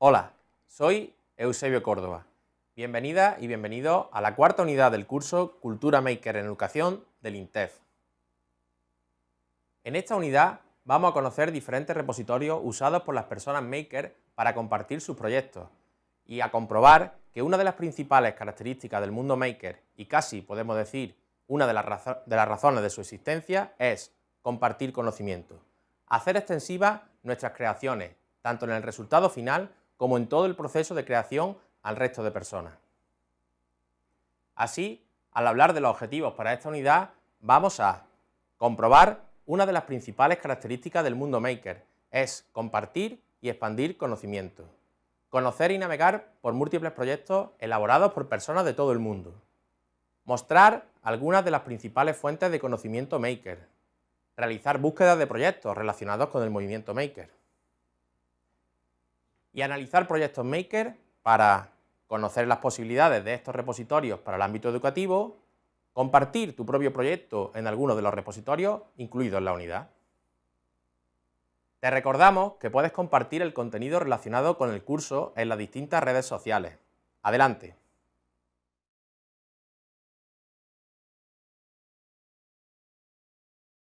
Hola, soy Eusebio Córdoba. Bienvenida y bienvenido a la cuarta unidad del curso Cultura Maker en Educación del INTEF. En esta unidad vamos a conocer diferentes repositorios usados por las personas Maker para compartir sus proyectos y a comprobar que una de las principales características del mundo Maker y casi podemos decir una de las, de las razones de su existencia es compartir conocimiento, hacer extensivas nuestras creaciones, tanto en el resultado final como en todo el proceso de creación al resto de personas. Así, al hablar de los objetivos para esta unidad, vamos a comprobar una de las principales características del mundo maker, es compartir y expandir conocimiento. Conocer y navegar por múltiples proyectos elaborados por personas de todo el mundo. Mostrar algunas de las principales fuentes de conocimiento maker. Realizar búsquedas de proyectos relacionados con el movimiento maker y analizar proyectos Maker para conocer las posibilidades de estos repositorios para el ámbito educativo, compartir tu propio proyecto en alguno de los repositorios incluidos en la unidad. Te recordamos que puedes compartir el contenido relacionado con el curso en las distintas redes sociales. Adelante.